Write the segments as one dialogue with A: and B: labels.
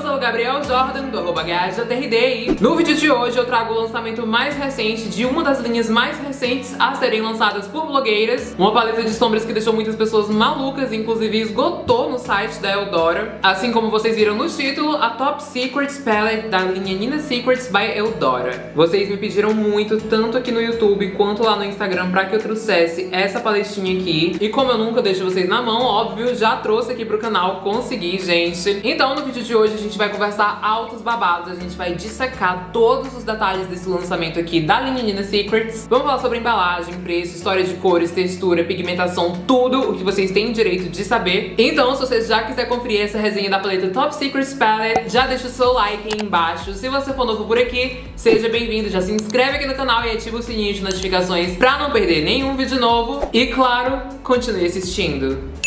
A: sou o Gabriel Jordan, do arroba e no vídeo de hoje eu trago o lançamento mais recente de uma das linhas mais recentes a serem lançadas por blogueiras, uma paleta de sombras que deixou muitas pessoas malucas, inclusive esgotou no site da Eudora. Assim como vocês viram no título, a Top Secrets Palette da linha Nina Secrets by Eudora. Vocês me pediram muito, tanto aqui no YouTube quanto lá no Instagram, pra que eu trouxesse essa paletinha aqui. E como eu nunca deixo vocês na mão, óbvio, já trouxe aqui pro canal, consegui, gente. Então no vídeo de hoje a gente vai conversar altos babados, a gente vai dissecar todos os detalhes desse lançamento aqui da linha Nina Secrets. Vamos falar sobre embalagem, preço, história de cores, textura, pigmentação, tudo o que vocês têm direito de saber. Então se você já quiser conferir essa resenha da paleta Top Secrets Palette, já deixa o seu like aí embaixo. Se você for novo por aqui, seja bem-vindo, já se inscreve aqui no canal e ativa o sininho de notificações pra não perder nenhum vídeo novo. E claro, continue assistindo.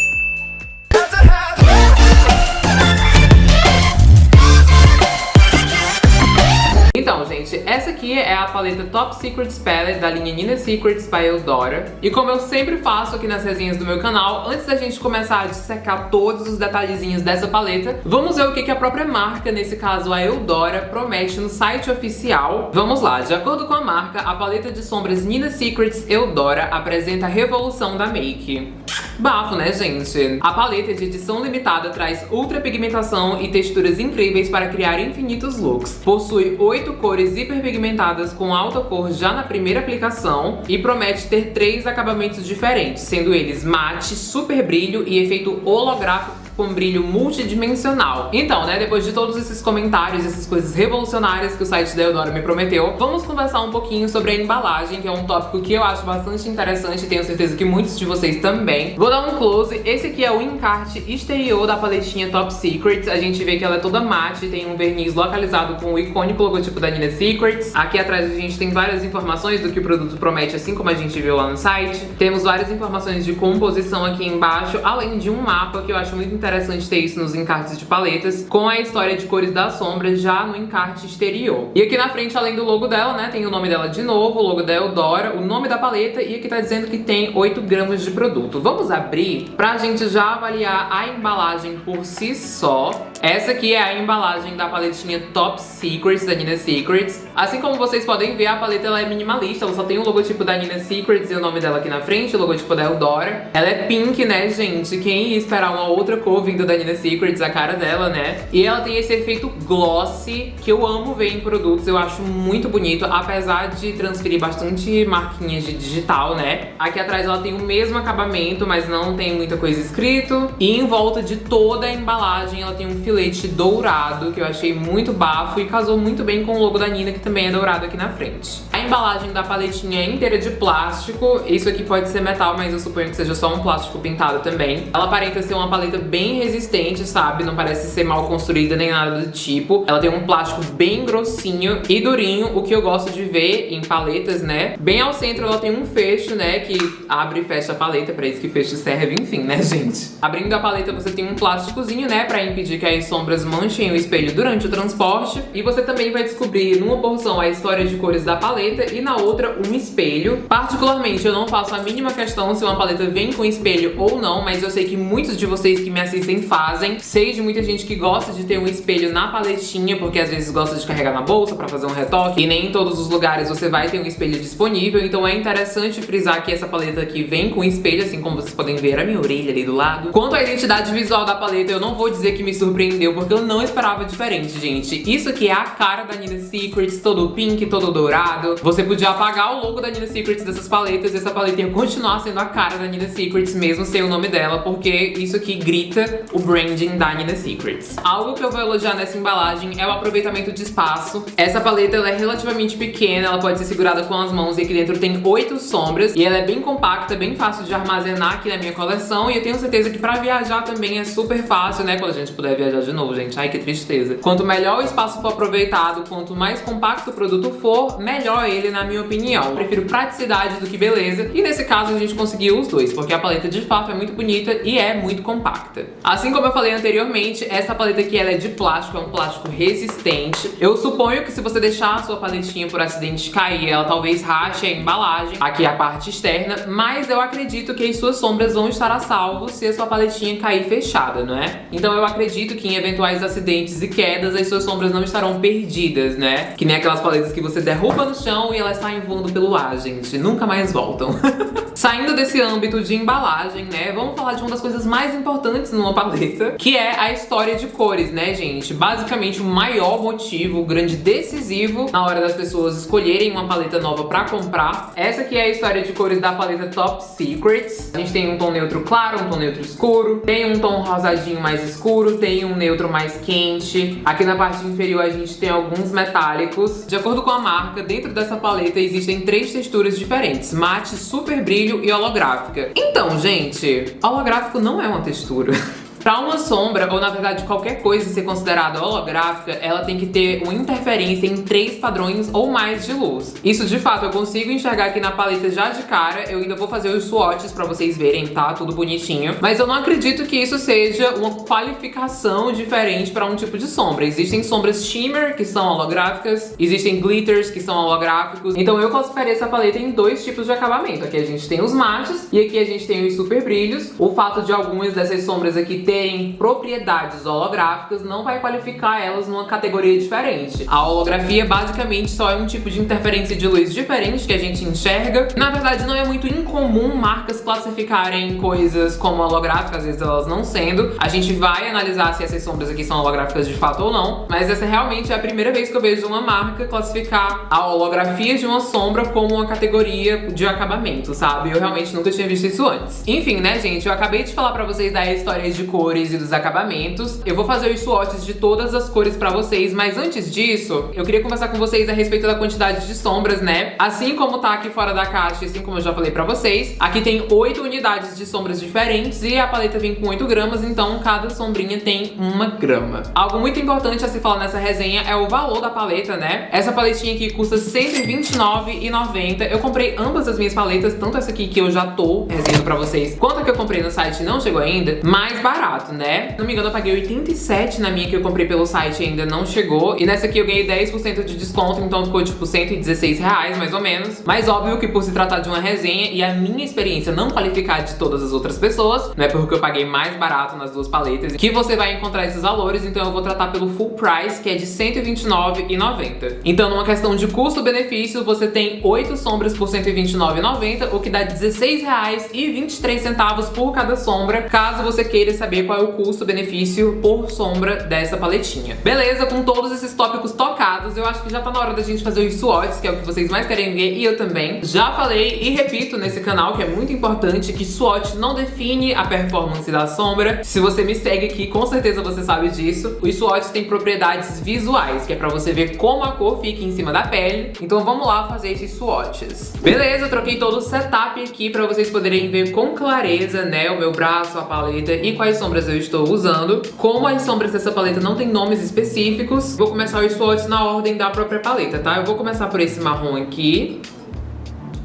A: Aqui é a paleta Top Secrets Palette da linha Nina Secrets by Eudora. E como eu sempre faço aqui nas resenhas do meu canal, antes da gente começar a dissecar todos os detalhezinhos dessa paleta, vamos ver o que a própria marca, nesse caso a Eudora, promete no site oficial. Vamos lá, de acordo com a marca, a paleta de sombras Nina Secrets Eudora apresenta a revolução da make. Bafo, né, gente? A paleta de edição limitada traz ultra pigmentação e texturas incríveis para criar infinitos looks. Possui oito cores hiperpigmentadas com alta cor já na primeira aplicação e promete ter três acabamentos diferentes, sendo eles mate, super brilho e efeito holográfico com brilho multidimensional. Então, né, depois de todos esses comentários, essas coisas revolucionárias que o site da Eudora me prometeu, vamos conversar um pouquinho sobre a embalagem, que é um tópico que eu acho bastante interessante e tenho certeza que muitos de vocês também. Vou dar um close. Esse aqui é o encarte exterior da paletinha Top Secrets. A gente vê que ela é toda mate, tem um verniz localizado com o icônico logotipo da Nina Secrets. Aqui atrás a gente tem várias informações do que o produto promete, assim como a gente viu lá no site. Temos várias informações de composição aqui embaixo, além de um mapa que eu acho muito interessante ter isso nos encartes de paletas, com a história de cores da sombra já no encarte exterior. E aqui na frente, além do logo dela, né, tem o nome dela de novo, o logo da Eudora, o nome da paleta e aqui tá dizendo que tem 8 gramas de produto. Vamos abrir pra gente já avaliar a embalagem por si só. Essa aqui é a embalagem da paletinha Top Secrets, da Nina Secrets. Assim como vocês podem ver, a paleta ela é minimalista, ela só tem o logotipo da Nina Secrets e o nome dela aqui na frente, o logotipo da Eudora. Ela é pink, né, gente? Quem ia esperar uma outra cor vindo da Nina Secrets, a cara dela, né? E ela tem esse efeito glossy, que eu amo ver em produtos, eu acho muito bonito, apesar de transferir bastante marquinhas de digital, né? Aqui atrás ela tem o mesmo acabamento, mas não tem muita coisa escrito. E em volta de toda a embalagem ela tem um filete dourado, que eu achei muito bafo e casou muito bem com o logo da Nina, que também é dourado aqui na frente. A embalagem da paletinha é inteira de plástico, isso aqui pode ser metal, mas eu suponho que seja só um plástico pintado também. Ela aparenta ser uma paleta bem resistente, sabe? Não parece ser mal construída nem nada do tipo. Ela tem um plástico bem grossinho e durinho, o que eu gosto de ver em paletas, né? Bem ao centro ela tem um fecho, né? Que abre e fecha a paleta, pra isso que fecho serve, enfim, né, gente? Abrindo a paleta você tem um plásticozinho, né? Pra impedir que as sombras manchem o espelho durante o transporte. E você também vai descobrir numa porção a história de cores da paleta e na outra um espelho. Particularmente, eu não faço a mínima questão se uma paleta vem com espelho ou não, mas eu sei que muitos de vocês que me assistem fazem. Sei de muita gente que gosta de ter um espelho na paletinha, porque às vezes gosta de carregar na bolsa pra fazer um retoque. E nem em todos os lugares você vai ter um espelho disponível, então é interessante frisar que essa paleta aqui vem com espelho, assim como vocês podem ver a minha orelha ali do lado. Quanto à identidade visual da paleta, eu não vou dizer que me surpreendeu, porque eu não esperava diferente, gente. Isso aqui é a cara da Nina Secrets, todo pink, todo dourado. Você podia apagar o logo da Nina Secrets dessas paletas e essa paleta ia continuar sendo a cara da Nina Secrets, mesmo sem o nome dela, porque isso aqui grita o branding da Nina Secrets. Algo que eu vou elogiar nessa embalagem é o aproveitamento de espaço. Essa paleta ela é relativamente pequena, ela pode ser segurada com as mãos e aqui dentro tem oito sombras. E ela é bem compacta, bem fácil de armazenar aqui na minha coleção. E eu tenho certeza que pra viajar também é super fácil, né? Quando a gente puder viajar de novo, gente. Ai, que tristeza. Quanto melhor o espaço for aproveitado, quanto mais compacto o produto for, melhor ele, na minha opinião. Eu prefiro praticidade do que beleza, e nesse caso a gente conseguiu os dois, porque a paleta de fato é muito bonita e é muito compacta. Assim como eu falei anteriormente, essa paleta aqui ela é de plástico, é um plástico resistente. Eu suponho que se você deixar a sua paletinha por acidente cair, ela talvez rache a embalagem, aqui a parte externa, mas eu acredito que as suas sombras vão estar a salvo se a sua paletinha cair fechada, não é? Então eu acredito que em eventuais acidentes e quedas, as suas sombras não estarão perdidas, né? Que nem aquelas paletas que você derruba no chão e elas saem voando pelo ar, gente. Nunca mais voltam. Saindo desse âmbito de embalagem, né, vamos falar de uma das coisas mais importantes numa paleta, que é a história de cores, né, gente? Basicamente o maior motivo, o grande decisivo na hora das pessoas escolherem uma paleta nova pra comprar. Essa aqui é a história de cores da paleta Top Secrets. A gente tem um tom neutro claro, um tom neutro escuro, tem um tom rosadinho mais escuro, tem um neutro mais quente. Aqui na parte inferior a gente tem alguns metálicos. De acordo com a marca, dentro dessa paleta existem três texturas diferentes, mate, super brilho e holográfica. Então, gente, holográfico não é uma textura. Para uma sombra, ou na verdade qualquer coisa ser considerada holográfica, ela tem que ter uma interferência em três padrões ou mais de luz. Isso de fato eu consigo enxergar aqui na paleta já de cara, eu ainda vou fazer os swatches pra vocês verem, tá? Tudo bonitinho. Mas eu não acredito que isso seja uma qualificação diferente para um tipo de sombra. Existem sombras shimmer, que são holográficas, existem glitters, que são holográficos. Então eu classificaria essa paleta em dois tipos de acabamento. Aqui a gente tem os mates e aqui a gente tem os super brilhos. O fato de algumas dessas sombras aqui ter terem propriedades holográficas não vai qualificar elas numa categoria diferente. A holografia basicamente só é um tipo de interferência de luz diferente que a gente enxerga. Na verdade, não é muito incomum marcas classificarem coisas como holográficas, às vezes elas não sendo. A gente vai analisar se essas sombras aqui são holográficas de fato ou não, mas essa realmente é a primeira vez que eu vejo uma marca classificar a holografia de uma sombra como uma categoria de acabamento, sabe? Eu realmente nunca tinha visto isso antes. Enfim, né, gente? Eu acabei de falar pra vocês da história de cor cores e dos acabamentos. Eu vou fazer os swatches de todas as cores pra vocês, mas antes disso, eu queria conversar com vocês a respeito da quantidade de sombras, né? Assim como tá aqui fora da caixa, assim como eu já falei pra vocês, aqui tem 8 unidades de sombras diferentes e a paleta vem com 8 gramas, então cada sombrinha tem uma grama. Algo muito importante a se falar nessa resenha é o valor da paleta, né? Essa paletinha aqui custa R$129,90. Eu comprei ambas as minhas paletas, tanto essa aqui que eu já tô resenhando pra vocês, quanto a que eu comprei no site não chegou ainda, mais barato barato, né? Se não me engano, eu paguei 87 na minha que eu comprei pelo site e ainda não chegou. E nessa aqui eu ganhei 10% de desconto, então ficou tipo 116 reais, mais ou menos. Mas óbvio que por se tratar de uma resenha e a minha experiência não qualificar de todas as outras pessoas, não é porque eu paguei mais barato nas duas paletas, que você vai encontrar esses valores, então eu vou tratar pelo full price, que é de R$129,90. Então numa questão de custo-benefício, você tem 8 sombras por R$129,90, o que dá R$16,23 por cada sombra, caso você queira saber qual é o custo-benefício por sombra dessa paletinha. Beleza, com todos esses tópicos tocados, eu acho que já tá na hora da gente fazer os swatches, que é o que vocês mais querem ver, e eu também. Já falei e repito nesse canal, que é muito importante, que swatch não define a performance da sombra. Se você me segue aqui, com certeza você sabe disso. Os swatches têm propriedades visuais, que é pra você ver como a cor fica em cima da pele. Então vamos lá fazer esses swatches. Beleza, troquei todo o setup aqui pra vocês poderem ver com clareza, né, o meu braço, a paleta e quais sombras eu estou usando. Como as sombras dessa paleta não tem nomes específicos, vou começar os swatches na ordem da própria paleta, tá? Eu vou começar por esse marrom aqui.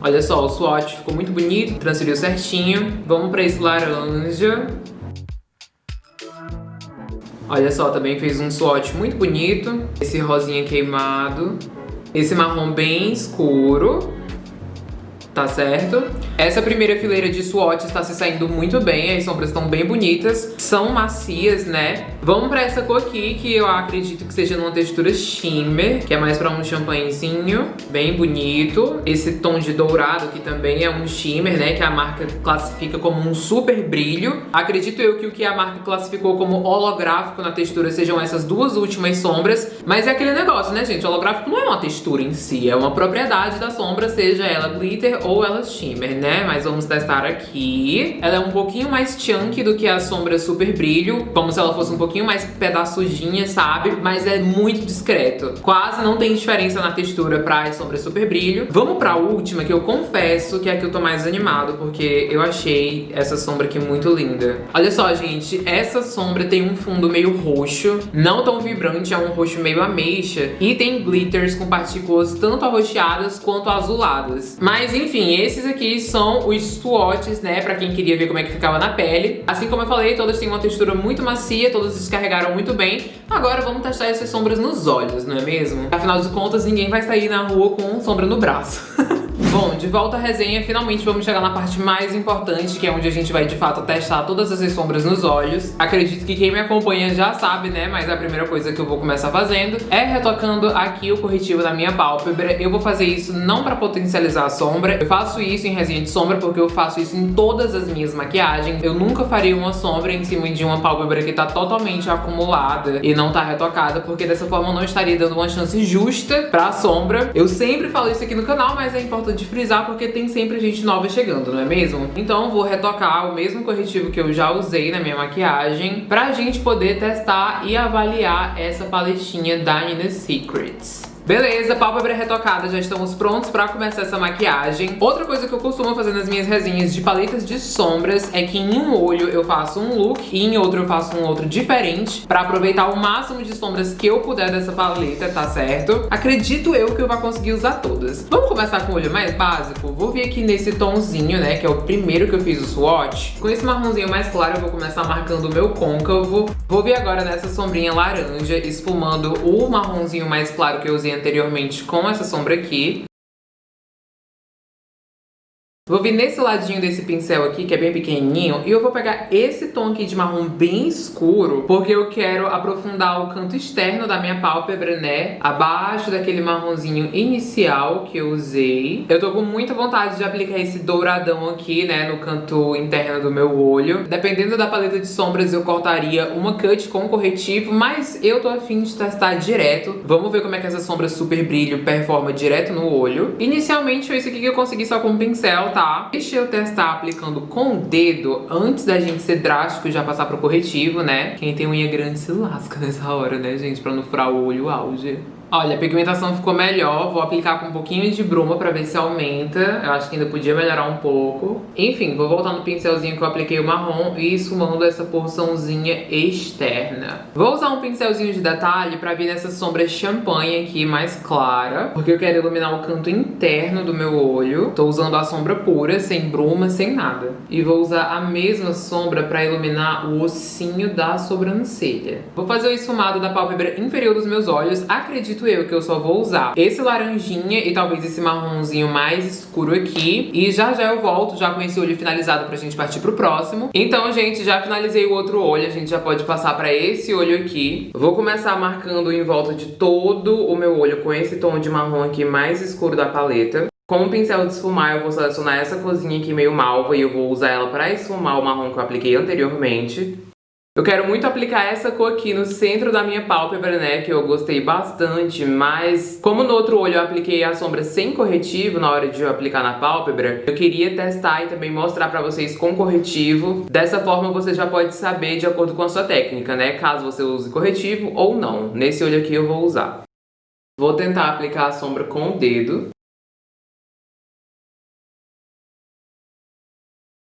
A: Olha só, o swatch ficou muito bonito, transferiu certinho. Vamos pra esse laranja. Olha só, também fez um swatch muito bonito. Esse rosinha queimado. Esse marrom bem escuro tá certo? Essa primeira fileira de swatch está se saindo muito bem, as sombras estão bem bonitas, são macias, né? Vamos pra essa cor aqui, que eu acredito que seja numa textura shimmer, que é mais pra um champanhezinho, bem bonito. Esse tom de dourado aqui também é um shimmer, né, que a marca classifica como um super brilho. Acredito eu que o que a marca classificou como holográfico na textura sejam essas duas últimas sombras, mas é aquele negócio, né, gente? Holográfico não é uma textura em si, é uma propriedade da sombra, seja ela glitter ou ela shimmer, né? Mas vamos testar aqui. Ela é um pouquinho mais chunky do que a sombra super brilho, como se ela fosse um pouquinho mais pedaçudinha, sabe? Mas é muito discreto. Quase não tem diferença na textura pra sombra super brilho. Vamos pra última, que eu confesso que é a que eu tô mais animado, porque eu achei essa sombra aqui muito linda. Olha só, gente, essa sombra tem um fundo meio roxo, não tão vibrante, é um roxo meio ameixa, e tem glitters com partículas tanto arroxeadas quanto azuladas. Mas enfim, esses aqui são os swatches, né, pra quem queria ver como é que ficava na pele. Assim como eu falei, todas têm uma textura muito macia, todas descarregaram muito bem. Agora vamos testar essas sombras nos olhos, não é mesmo? Afinal de contas, ninguém vai sair na rua com sombra no braço. Bom, de volta à resenha, finalmente vamos chegar na parte mais importante, que é onde a gente vai de fato testar todas essas sombras nos olhos. Acredito que quem me acompanha já sabe, né, mas a primeira coisa que eu vou começar fazendo é retocando aqui o corretivo da minha pálpebra. Eu vou fazer isso não pra potencializar a sombra, eu faço isso em resenha de sombra porque eu faço isso em todas as minhas maquiagens. Eu nunca faria uma sombra em cima de uma pálpebra que tá totalmente acumulada e não tá retocada, porque dessa forma eu não estaria dando uma chance justa pra sombra. Eu sempre falo isso aqui no canal, mas é importante frisar porque tem sempre gente nova chegando, não é mesmo? Então vou retocar o mesmo corretivo que eu já usei na minha maquiagem pra gente poder testar e avaliar essa paletinha da Nina Secrets. Beleza, pálpebra retocada, já estamos prontos pra começar essa maquiagem. Outra coisa que eu costumo fazer nas minhas resenhas de paletas de sombras é que em um olho eu faço um look e em outro eu faço um outro diferente pra aproveitar o máximo de sombras que eu puder dessa paleta, tá certo? Acredito eu que eu vou conseguir usar todas. Vamos começar com o olho mais básico? Vou vir aqui nesse tomzinho, né, que é o primeiro que eu fiz o swatch. Com esse marronzinho mais claro eu vou começar marcando o meu côncavo. Vou vir agora nessa sombrinha laranja, esfumando o marronzinho mais claro que eu usei anteriormente com essa sombra aqui. Vou vir nesse ladinho desse pincel aqui, que é bem pequenininho, e eu vou pegar esse tom aqui de marrom bem escuro, porque eu quero aprofundar o canto externo da minha pálpebra, né? Abaixo daquele marronzinho inicial que eu usei. Eu tô com muita vontade de aplicar esse douradão aqui, né, no canto interno do meu olho. Dependendo da paleta de sombras, eu cortaria uma cut com corretivo, mas eu tô afim de testar direto. Vamos ver como é que essa sombra super brilho performa direto no olho. Inicialmente foi isso aqui que eu consegui só com o pincel, tá? Tá? Deixa eu testar aplicando com o dedo antes da gente ser drástico e já passar pro corretivo, né? Quem tem unha grande se lasca nessa hora, né, gente? Pra não furar o olho auge. Olha, a pigmentação ficou melhor, vou aplicar com um pouquinho de bruma pra ver se aumenta. Eu acho que ainda podia melhorar um pouco. Enfim, vou voltar no pincelzinho que eu apliquei o marrom e esfumando essa porçãozinha externa. Vou usar um pincelzinho de detalhe pra vir nessa sombra champanhe aqui mais clara, porque eu quero iluminar o canto interno do meu olho. Tô usando a sombra pura, sem bruma, sem nada. E vou usar a mesma sombra pra iluminar o ossinho da sobrancelha. Vou fazer o esfumado da pálpebra inferior dos meus olhos. Acredito acredito eu que eu só vou usar esse laranjinha e talvez esse marronzinho mais escuro aqui. E já já eu volto, já com esse olho finalizado pra gente partir pro próximo. Então, gente, já finalizei o outro olho, a gente já pode passar pra esse olho aqui. Vou começar marcando em volta de todo o meu olho com esse tom de marrom aqui mais escuro da paleta. Com o pincel de esfumar, eu vou selecionar essa cozinha aqui meio malva e eu vou usar ela pra esfumar o marrom que eu apliquei anteriormente. Eu quero muito aplicar essa cor aqui no centro da minha pálpebra, né, que eu gostei bastante, mas como no outro olho eu apliquei a sombra sem corretivo na hora de eu aplicar na pálpebra, eu queria testar e também mostrar pra vocês com corretivo. Dessa forma você já pode saber de acordo com a sua técnica, né, caso você use corretivo ou não. Nesse olho aqui eu vou usar. Vou tentar aplicar a sombra com o dedo.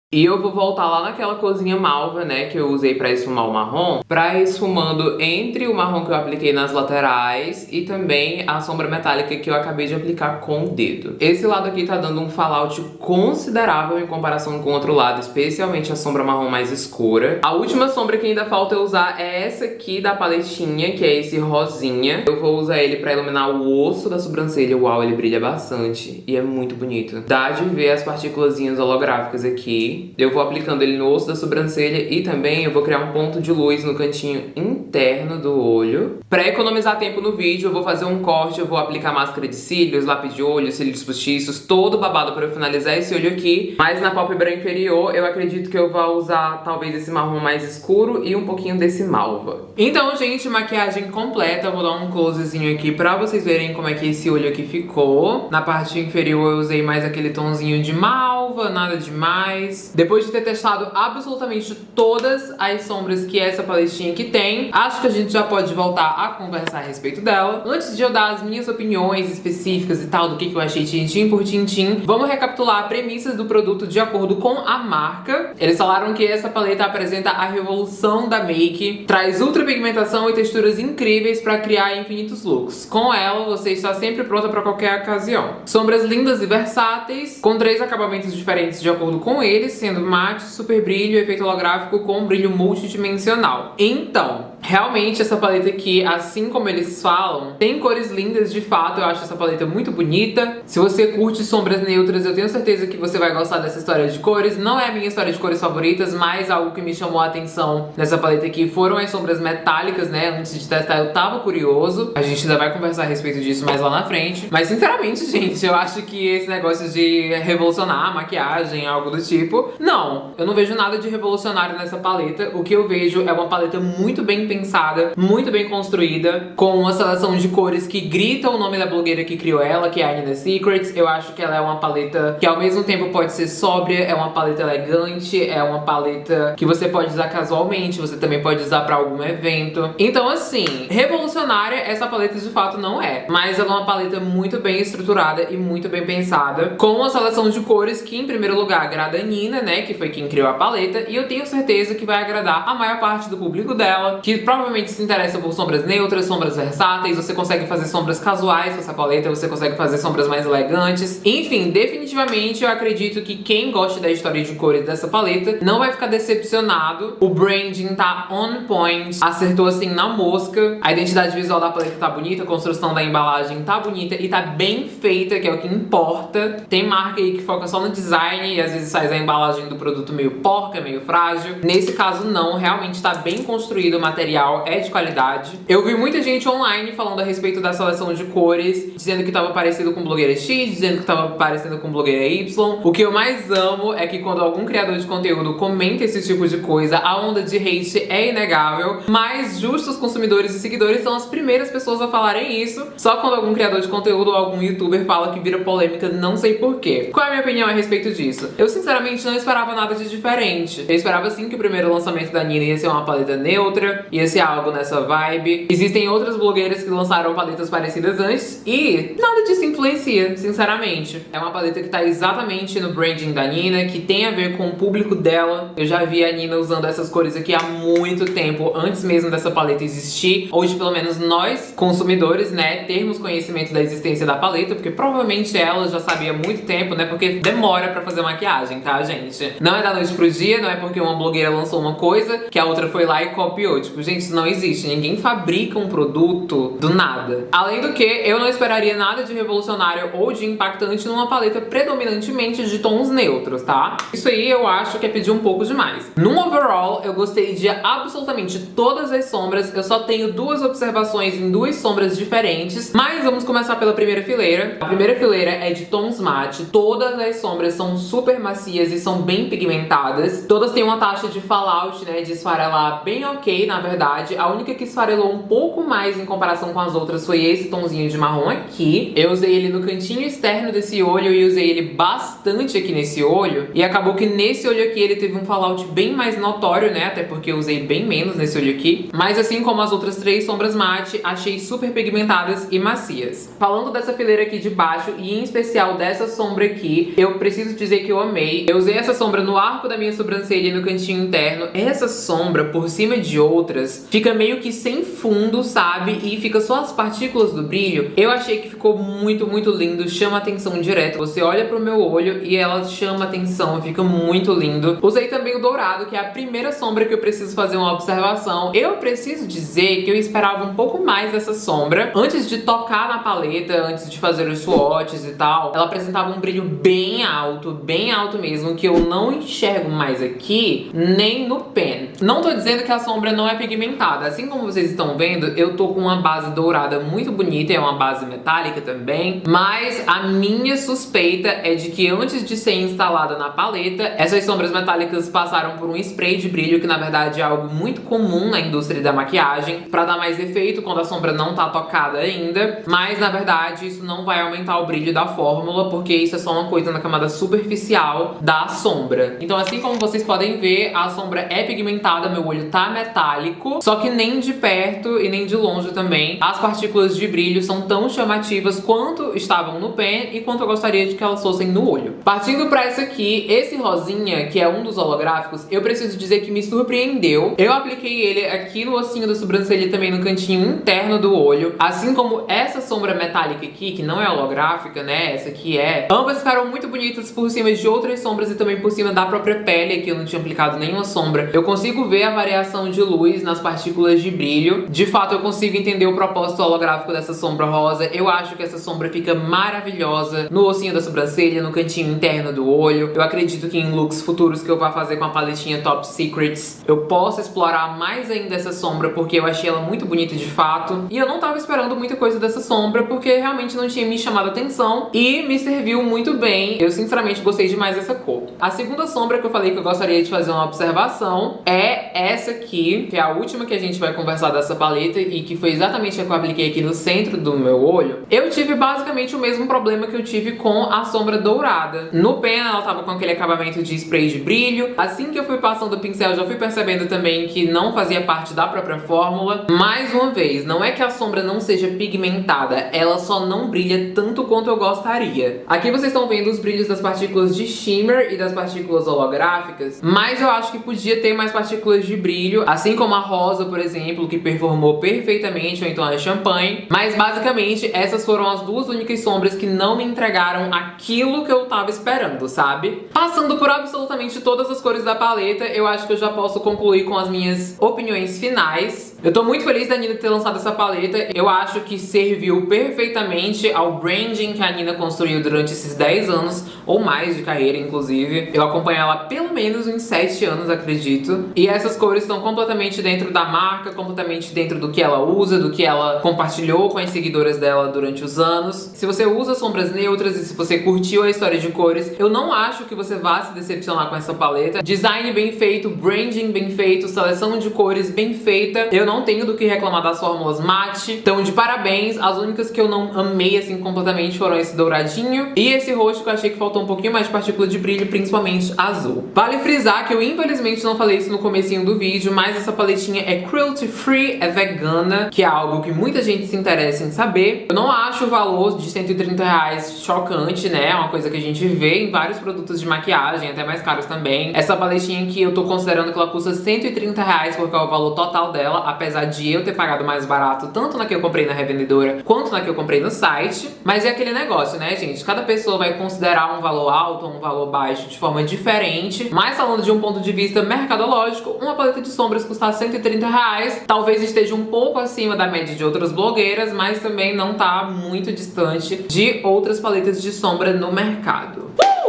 A: E eu vou voltar lá naquela cozinha malva, né, que eu usei pra esfumar o marrom, pra esfumando entre o marrom que eu apliquei nas laterais e também a sombra metálica que eu acabei de aplicar com o dedo. Esse lado aqui tá dando um fallout considerável em comparação com o outro lado, especialmente a sombra marrom mais escura. A última sombra que ainda falta eu usar é essa aqui da paletinha, que é esse rosinha. Eu vou usar ele pra iluminar o osso da sobrancelha. Uau, ele brilha bastante e é muito bonito. Dá de ver as partículas holográficas aqui. Eu vou aplicando ele no osso da sobrancelha e também eu vou criar um ponto de luz no cantinho interno do olho. Pra economizar tempo no vídeo, eu vou fazer um corte, eu vou aplicar máscara de cílios, lápis de olho, cílios postiços, todo babado pra eu finalizar esse olho aqui. Mas na pálpebra inferior, eu acredito que eu vou usar talvez esse marrom mais escuro e um pouquinho desse malva. Então, gente, maquiagem completa. Eu vou dar um closezinho aqui pra vocês verem como é que esse olho aqui ficou. Na parte inferior eu usei mais aquele tonzinho de malva, nada demais. Depois de ter testado absolutamente todas as sombras que essa paletinha aqui tem, acho que a gente já pode voltar a conversar a respeito dela. Antes de eu dar as minhas opiniões específicas e tal, do que, que eu achei tintim por tintim, vamos recapitular premissas do produto de acordo com a marca. Eles falaram que essa paleta apresenta a revolução da make, traz ultra pigmentação e texturas incríveis para criar infinitos looks. Com ela, você está sempre pronta para qualquer ocasião. Sombras lindas e versáteis, com três acabamentos diferentes de acordo com eles, sendo mate, super brilho efeito holográfico com brilho multidimensional. Então, Realmente essa paleta aqui, assim como eles falam, tem cores lindas de fato, eu acho essa paleta muito bonita. Se você curte sombras neutras, eu tenho certeza que você vai gostar dessa história de cores. Não é a minha história de cores favoritas, mas algo que me chamou a atenção nessa paleta aqui foram as sombras metálicas, né? Antes de testar eu tava curioso. A gente ainda vai conversar a respeito disso mais lá na frente. Mas sinceramente, gente, eu acho que esse negócio de revolucionar a maquiagem, algo do tipo, não. Eu não vejo nada de revolucionário nessa paleta. O que eu vejo é uma paleta muito bem pensada muito bem construída, com uma seleção de cores que grita o nome da blogueira que criou ela, que é a Nina Secrets. Eu acho que ela é uma paleta que ao mesmo tempo pode ser sóbria, é uma paleta elegante, é uma paleta que você pode usar casualmente, você também pode usar pra algum evento. Então assim, revolucionária essa paleta de fato não é, mas ela é uma paleta muito bem estruturada e muito bem pensada, com uma seleção de cores que em primeiro lugar agrada a Nina, né, que foi quem criou a paleta, e eu tenho certeza que vai agradar a maior parte do público dela, que provavelmente se interessa por sombras neutras, sombras versáteis, você consegue fazer sombras casuais com essa paleta, você consegue fazer sombras mais elegantes. Enfim, definitivamente eu acredito que quem gosta da história de cores dessa paleta não vai ficar decepcionado. O branding tá on point, acertou assim na mosca. A identidade visual da paleta tá bonita, a construção da embalagem tá bonita e tá bem feita, que é o que importa. Tem marca aí que foca só no design e às vezes faz a embalagem do produto meio porca, meio frágil. Nesse caso não, realmente tá bem construído o material é de qualidade. Eu vi muita gente online falando a respeito da seleção de cores, dizendo que tava parecido com blogueira X, dizendo que tava parecendo com blogueira Y. O que eu mais amo é que quando algum criador de conteúdo comenta esse tipo de coisa, a onda de hate é inegável, mas justos consumidores e seguidores são as primeiras pessoas a falarem isso. Só quando algum criador de conteúdo ou algum youtuber fala que vira polêmica, não sei porquê. Qual é a minha opinião a respeito disso? Eu sinceramente não esperava nada de diferente. Eu esperava sim que o primeiro lançamento da Nina ia ser uma paleta neutra, ia ser algo nessa vibe. Existem outras blogueiras que lançaram paletas parecidas antes e nada disso influencia, sinceramente. É uma paleta que tá exatamente no branding da Nina, que tem a ver com o público dela. Eu já vi a Nina usando essas cores aqui há muito tempo, antes mesmo dessa paleta existir. Hoje, pelo menos nós, consumidores, né, termos conhecimento da existência da paleta, porque provavelmente ela já sabia há muito tempo, né, porque demora pra fazer maquiagem, tá, gente? Não é da noite pro dia, não é porque uma blogueira lançou uma coisa que a outra foi lá e copiou. Tipo, gente, isso não existe. Ninguém fabrica um produto do nada. Além do que, eu não esperaria nada de revolucionário ou de impactante numa paleta predominantemente de tons neutros, tá? Isso aí eu acho que é pedir um pouco demais. Num overall, eu gostei de absolutamente todas as sombras. Eu só tenho duas observações em duas sombras diferentes, mas vamos começar pela primeira fileira. A primeira fileira é de tons mate. Todas as sombras são super macias e são bem pigmentadas. Todas têm uma taxa de fallout, né, de esfarelar bem ok, na verdade. A única que esfarelou um pouco mais em comparação com as outras foi esse tomzinho de marrom aqui. Eu usei ele no cantinho externo desse olho e usei ele bastante aqui nesse olho. E acabou que nesse olho aqui ele teve um fallout bem mais notório, né? Até porque eu usei bem menos nesse olho aqui. Mas assim como as outras três sombras mate, achei super pigmentadas e macias. Falando dessa fileira aqui de baixo e em especial dessa sombra aqui, eu preciso dizer que eu amei. Eu usei essa sombra no arco da minha sobrancelha e no cantinho interno. Essa sombra, por cima de outras, fica meio que sem fundo, sabe? E fica só as partículas do brilho. Eu achei que ficou muito, muito lindo, chama atenção direto. Você olha pro meu olho e ela chama atenção, fica muito lindo. Usei também o dourado, que é a primeira sombra que eu preciso fazer uma observação. Eu preciso dizer que eu esperava um pouco mais dessa sombra. Antes de tocar na paleta, antes de fazer os swatches e tal, ela apresentava um brilho bem alto, bem alto mesmo, que eu não enxergo mais aqui, nem no pen. Não tô dizendo que a sombra não é pigmentada. Assim como vocês estão vendo, eu tô com uma base dourada muito bonita, é uma base metálica também, mas a minha suspeita é de que antes de ser instalada na paleta, essas sombras metálicas passaram por um spray de brilho, que na verdade é algo muito comum na indústria da maquiagem, pra dar mais efeito quando a sombra não tá tocada ainda, mas na verdade isso não vai aumentar o brilho da fórmula, porque isso é só uma coisa na camada superficial da sombra. Então assim como vocês podem ver, a sombra é pigmentada, meu olho tá metálico, só que nem de perto e nem de longe também. As partículas de brilho são tão chamativas quanto estavam no pen e quanto eu gostaria de que elas fossem no olho. Partindo pra essa aqui, esse rosinha, que é um dos holográficos, eu preciso dizer que me surpreendeu. Eu apliquei ele aqui no ossinho da sobrancelha e também no cantinho interno do olho, assim como essa sombra metálica aqui, que não é holográfica, né, essa aqui é. Ambas ficaram muito bonitas por cima de outras sombras e também por cima da própria pele, aqui eu não tinha aplicado nenhuma sombra. Eu consigo ver a variação de luz nas partículas de brilho. De fato, eu consigo entender o propósito holográfico dessa sombra rosa. Eu acho que essa sombra fica maravilhosa no ossinho da sobrancelha, no cantinho interno do olho. Eu acredito que em looks futuros que eu vá fazer com a paletinha Top Secrets, eu possa explorar mais ainda essa sombra, porque eu achei ela muito bonita de fato. E eu não tava esperando muita coisa dessa sombra, porque realmente não tinha me chamado atenção e me serviu muito bem. Eu sinceramente gostei demais dessa cor. A segunda sombra que eu falei que eu gostaria de fazer uma observação é essa aqui, que é a última que a gente vai conversar dessa paleta e que foi exatamente a que eu apliquei aqui no centro do meu olho. Eu tive basicamente o mesmo problema que eu tive com a sombra dourada. No pen ela tava com aquele acabamento de spray de brilho. Assim que eu fui passando o pincel, já fui percebendo também que não fazia parte da própria fórmula. Mais uma vez, não é que a sombra não seja pigmentada, ela só não brilha tanto quanto eu gostaria. Aqui vocês estão vendo os brilhos das partículas de shimmer e das partículas holográficas, mas eu acho que podia ter mais partículas de brilho, assim como a rosa, por exemplo, que performou perfeitamente, ou então a champanhe. Mas basicamente essas foram as duas únicas sombras que não me entregaram aquilo que eu tava esperando, sabe? Passando por absolutamente todas as cores da paleta, eu acho que eu já posso concluir com as minhas opiniões finais. Eu tô muito feliz da Nina ter lançado essa paleta. Eu acho que serviu perfeitamente ao branding que a Nina construiu durante esses 10 anos, ou mais de carreira, inclusive. Eu acompanho ela pelo menos uns 7 anos, acredito. E essas cores estão completamente dentro da marca, completamente dentro do que ela usa, do que ela compartilhou com as seguidoras dela durante os anos. Se você usa sombras neutras e se você curtiu a história de cores, eu não acho que você vá se decepcionar com essa paleta. Design bem feito, branding bem feito, seleção de cores bem feita. Eu não tenho do que reclamar das fórmulas mate. Então, de parabéns. As únicas que eu não amei, assim, completamente foram esse douradinho e esse roxo que eu achei que faltou um pouquinho mais de partícula de brilho, principalmente azul. Vale frisar que eu, infelizmente, não falei isso no comecinho do vídeo, mas essa paletinha é cruelty free, é vegana, que é algo que muita gente se interessa em saber. Eu não acho o valor de 130 reais chocante, né? É uma coisa que a gente vê em vários produtos de maquiagem, até mais caros também. Essa paletinha aqui eu tô considerando que ela custa 130 reais, porque é o valor total dela, apesar de eu ter pagado mais barato, tanto na que eu comprei na revendedora, quanto na que eu comprei no site. Mas é aquele negócio, né, gente? Cada pessoa vai considerar um valor alto ou um valor baixo de forma diferente. Mas falando de um ponto de vista mercadológico, uma paleta de sombras custar 130 reais, talvez esteja um pouco acima da média de outras blogueiras, mas também não tá muito distante de outras paletas de sombra no mercado.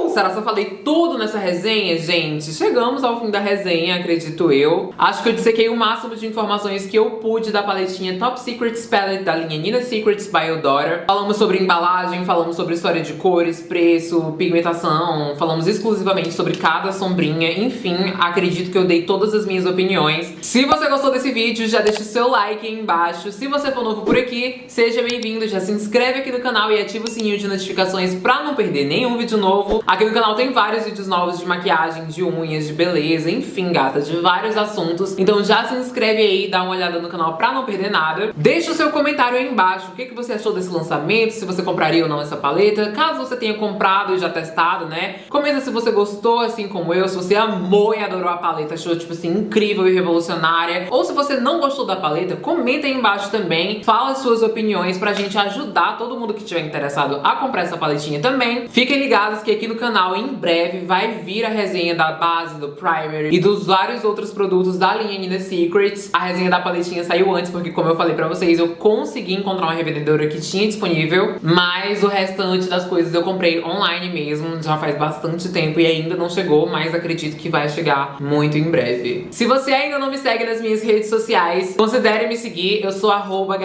A: Uh, será que eu falei tudo nessa resenha, gente? Chegamos ao fim da resenha, acredito eu. Acho que eu dissequei o máximo de informações que eu pude da paletinha Top Secrets Palette da linha Nina Secrets by Eudora. Falamos sobre embalagem, falamos sobre história de cores, preço, pigmentação, falamos exclusivamente sobre cada sombrinha, enfim, acredito que eu dei todas as minhas opiniões. Se você gostou desse vídeo, já deixa o seu like aí embaixo. Se você for novo por aqui, seja bem-vindo, já se inscreve aqui no canal e ativa o sininho de notificações pra não perder nenhum vídeo novo. Aqui no canal tem vários vídeos novos de maquiagem, de unhas, de beleza, enfim, gata, de vários assuntos. Então já se inscreve aí, dá uma olhada no canal pra não perder nada. Deixa o seu comentário aí embaixo, o que, que você achou desse lançamento, se você compraria ou não essa paleta. Caso você tenha comprado e já testado, né? Comenta se você gostou, assim como eu, se você amou e adorou a paleta, achou, tipo assim, incrível e revolucionária. Ou se você não gostou da paleta, comenta aí embaixo também. Fala as suas opiniões pra gente ajudar todo mundo que estiver interessado a comprar essa paletinha também. Fiquem ligados que aqui no canal, em breve, vai vir a resenha da base, do primer e dos vários outros produtos da linha Nina Secrets. A resenha da paletinha saiu antes, porque como eu falei pra vocês, eu consegui encontrar uma revendedora que tinha disponível, mas o restante das coisas eu comprei online mesmo, já faz bastante tempo e ainda não chegou, mas acredito que vai chegar muito em breve. Se você ainda não me segue nas minhas redes sociais, considere me seguir, eu sou arroba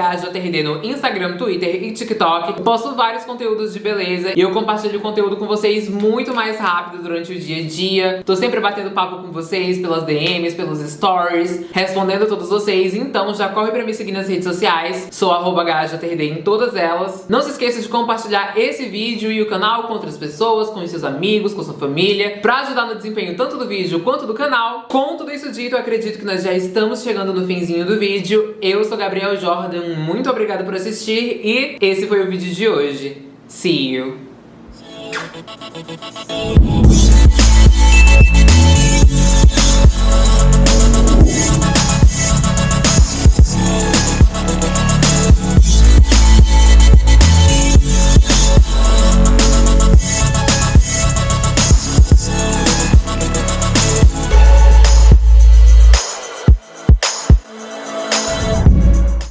A: no Instagram, Twitter e TikTok. Posto vários conteúdos de beleza e eu compartilho conteúdo com vocês muito mais rápido durante o dia a dia. Tô sempre batendo papo com vocês pelas DMs, pelos stories, respondendo a todos vocês, então já corre pra me seguir nas redes sociais, sou arroba em todas elas. Não se esqueça de compartilhar esse vídeo e o canal com outras pessoas, com seus amigos, com sua família, pra ajudar no desempenho tanto do vídeo quanto do canal. Com tudo isso dito, eu acredito que nós já estamos chegando no finzinho do vídeo. Eu sou Gabriel Jordan, muito obrigada por assistir e esse foi o vídeo de hoje. See you! Oh, oh, oh,